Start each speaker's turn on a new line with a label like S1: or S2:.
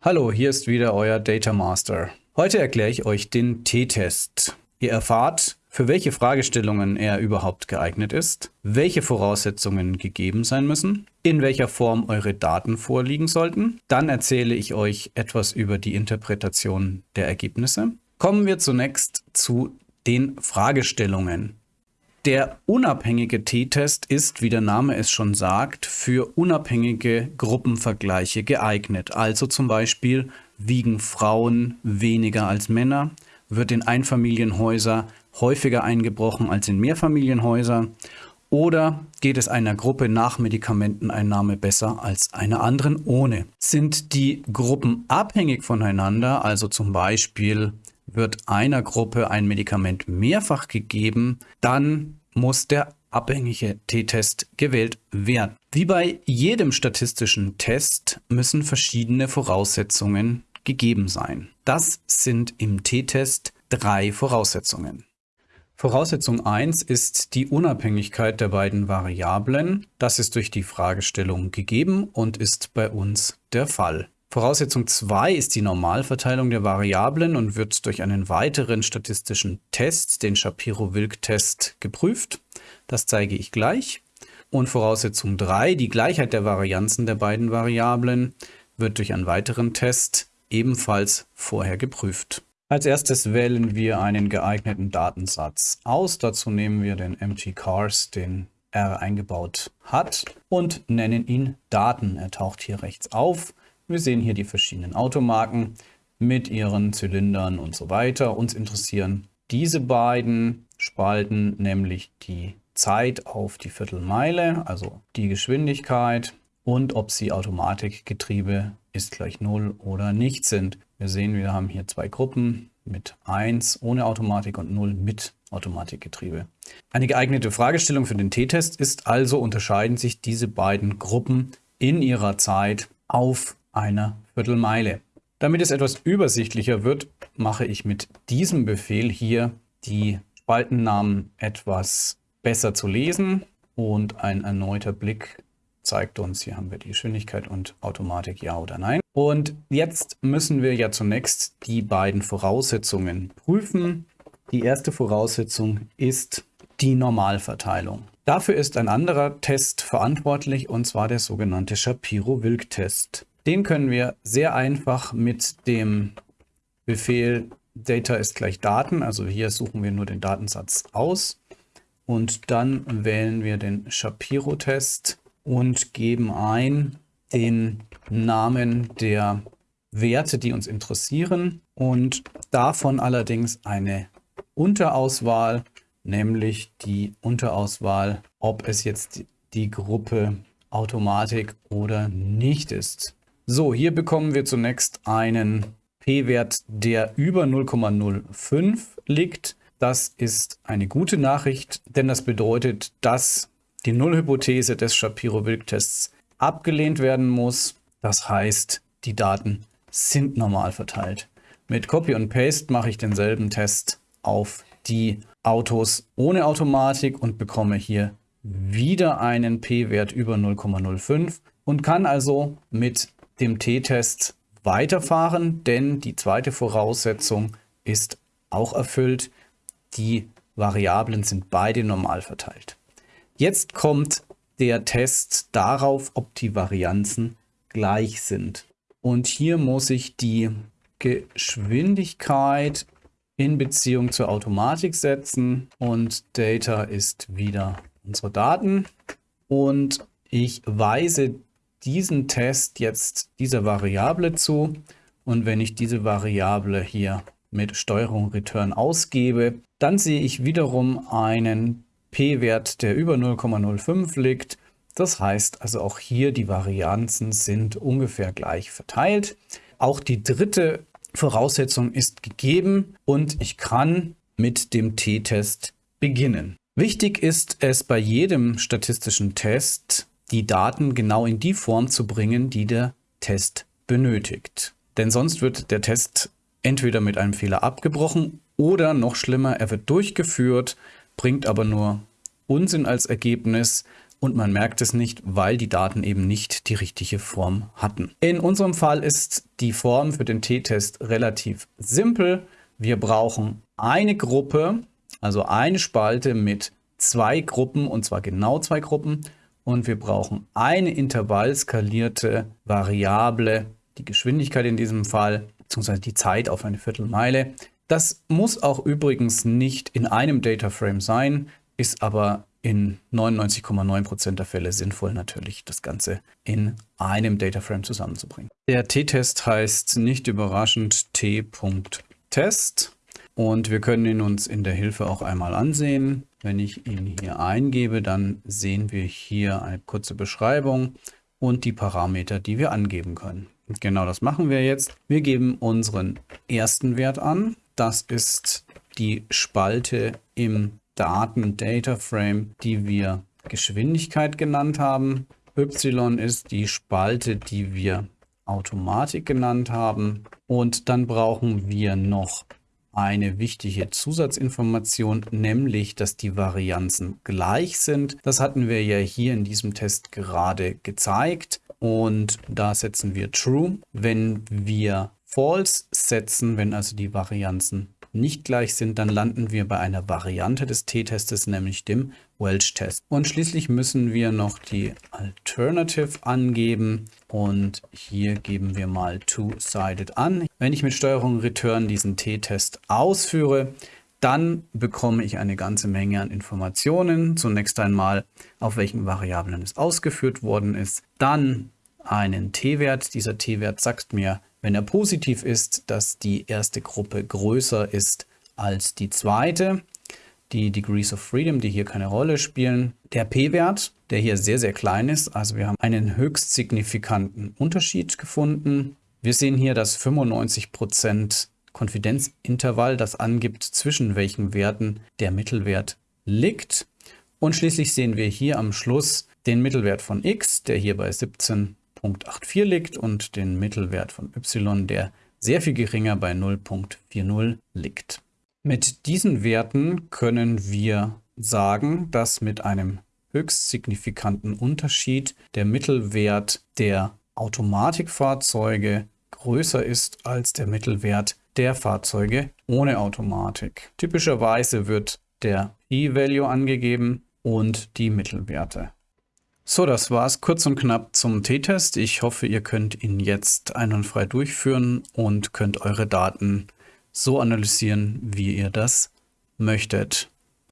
S1: Hallo, hier ist wieder euer Data Master. Heute erkläre ich euch den T-Test. Ihr erfahrt, für welche Fragestellungen er überhaupt geeignet ist, welche Voraussetzungen gegeben sein müssen, in welcher Form eure Daten vorliegen sollten. Dann erzähle ich euch etwas über die Interpretation der Ergebnisse. Kommen wir zunächst zu den Fragestellungen. Der unabhängige T-Test ist, wie der Name es schon sagt, für unabhängige Gruppenvergleiche geeignet. Also zum Beispiel wiegen Frauen weniger als Männer, wird in Einfamilienhäuser häufiger eingebrochen als in Mehrfamilienhäuser oder geht es einer Gruppe nach Medikamenteneinnahme besser als einer anderen ohne? Sind die Gruppen abhängig voneinander, also zum Beispiel wird einer Gruppe ein Medikament mehrfach gegeben, dann muss der abhängige T-Test gewählt werden. Wie bei jedem statistischen Test müssen verschiedene Voraussetzungen gegeben sein. Das sind im T-Test drei Voraussetzungen. Voraussetzung 1 ist die Unabhängigkeit der beiden Variablen. Das ist durch die Fragestellung gegeben und ist bei uns der Fall. Voraussetzung 2 ist die Normalverteilung der Variablen und wird durch einen weiteren statistischen Test, den Shapiro-Wilk-Test, geprüft. Das zeige ich gleich. Und Voraussetzung 3, die Gleichheit der Varianzen der beiden Variablen, wird durch einen weiteren Test ebenfalls vorher geprüft. Als erstes wählen wir einen geeigneten Datensatz aus. Dazu nehmen wir den MT-Cars, den R eingebaut hat und nennen ihn Daten. Er taucht hier rechts auf. Wir sehen hier die verschiedenen Automarken mit ihren Zylindern und so weiter. Uns interessieren diese beiden Spalten, nämlich die Zeit auf die Viertelmeile, also die Geschwindigkeit und ob sie Automatikgetriebe ist gleich 0 oder nicht sind. Wir sehen, wir haben hier zwei Gruppen mit 1 ohne Automatik und 0 mit Automatikgetriebe. Eine geeignete Fragestellung für den T-Test ist also, unterscheiden sich diese beiden Gruppen in ihrer Zeit auf einer Viertelmeile. Damit es etwas übersichtlicher wird, mache ich mit diesem Befehl hier die Spaltennamen etwas besser zu lesen und ein erneuter Blick zeigt uns, hier haben wir die Geschwindigkeit und Automatik ja oder nein. Und jetzt müssen wir ja zunächst die beiden Voraussetzungen prüfen. Die erste Voraussetzung ist die Normalverteilung. Dafür ist ein anderer Test verantwortlich und zwar der sogenannte Shapiro-Wilk-Test. Den können wir sehr einfach mit dem Befehl Data ist gleich Daten, also hier suchen wir nur den Datensatz aus und dann wählen wir den Shapiro-Test und geben ein den Namen der Werte, die uns interessieren und davon allerdings eine Unterauswahl, nämlich die Unterauswahl, ob es jetzt die Gruppe Automatik oder nicht ist. So, hier bekommen wir zunächst einen p-Wert, der über 0,05 liegt. Das ist eine gute Nachricht, denn das bedeutet, dass die Nullhypothese des Shapiro-Wilk-Tests abgelehnt werden muss. Das heißt, die Daten sind normal verteilt. Mit Copy und Paste mache ich denselben Test auf die Autos ohne Automatik und bekomme hier wieder einen p-Wert über 0,05 und kann also mit dem T-Test weiterfahren, denn die zweite Voraussetzung ist auch erfüllt. Die Variablen sind beide normal verteilt. Jetzt kommt der Test darauf, ob die Varianzen gleich sind. Und hier muss ich die Geschwindigkeit in Beziehung zur Automatik setzen und Data ist wieder unsere Daten und ich weise diesen Test jetzt dieser Variable zu und wenn ich diese Variable hier mit Steuerung Return ausgebe, dann sehe ich wiederum einen p-Wert, der über 0,05 liegt. Das heißt also auch hier die Varianzen sind ungefähr gleich verteilt. Auch die dritte Voraussetzung ist gegeben und ich kann mit dem t-Test beginnen. Wichtig ist es bei jedem statistischen Test, die Daten genau in die Form zu bringen, die der Test benötigt. Denn sonst wird der Test entweder mit einem Fehler abgebrochen oder noch schlimmer, er wird durchgeführt, bringt aber nur Unsinn als Ergebnis und man merkt es nicht, weil die Daten eben nicht die richtige Form hatten. In unserem Fall ist die Form für den t-Test relativ simpel. Wir brauchen eine Gruppe, also eine Spalte mit zwei Gruppen und zwar genau zwei Gruppen und wir brauchen eine intervallskalierte Variable, die Geschwindigkeit in diesem Fall, beziehungsweise die Zeit auf eine Viertelmeile. Das muss auch übrigens nicht in einem Dataframe sein, ist aber in 99,9% der Fälle sinnvoll natürlich, das Ganze in einem Dataframe zusammenzubringen. Der T-Test heißt nicht überraschend t.test und wir können ihn uns in der Hilfe auch einmal ansehen. Wenn ich ihn hier eingebe, dann sehen wir hier eine kurze Beschreibung und die Parameter, die wir angeben können. Und genau das machen wir jetzt. Wir geben unseren ersten Wert an. Das ist die Spalte im Daten-Data-Frame, die wir Geschwindigkeit genannt haben. Y ist die Spalte, die wir Automatik genannt haben. Und dann brauchen wir noch eine wichtige Zusatzinformation, nämlich, dass die Varianzen gleich sind. Das hatten wir ja hier in diesem Test gerade gezeigt und da setzen wir True. Wenn wir False setzen, wenn also die Varianzen nicht gleich sind, dann landen wir bei einer Variante des t-Testes, nämlich dem Welch-Test. Und schließlich müssen wir noch die Alternative angeben und hier geben wir mal Two-Sided an. Wenn ich mit Steuerung Return diesen t-Test ausführe, dann bekomme ich eine ganze Menge an Informationen. Zunächst einmal, auf welchen Variablen es ausgeführt worden ist. Dann einen t-Wert. Dieser t-Wert sagt mir, wenn er positiv ist, dass die erste Gruppe größer ist als die zweite. Die Degrees of Freedom, die hier keine Rolle spielen. Der p-Wert, der hier sehr, sehr klein ist. Also wir haben einen höchst signifikanten Unterschied gefunden. Wir sehen hier das 95% Konfidenzintervall, das angibt, zwischen welchen Werten der Mittelwert liegt. Und schließlich sehen wir hier am Schluss den Mittelwert von x, der hier bei 17 0,84 liegt und den Mittelwert von y, der sehr viel geringer bei 0,40 liegt. Mit diesen Werten können wir sagen, dass mit einem höchst signifikanten Unterschied der Mittelwert der Automatikfahrzeuge größer ist als der Mittelwert der Fahrzeuge ohne Automatik. Typischerweise wird der P-Value angegeben und die Mittelwerte. So, das war's kurz und knapp zum T-Test. Ich hoffe, ihr könnt ihn jetzt einwandfrei durchführen und könnt eure Daten so analysieren, wie ihr das möchtet.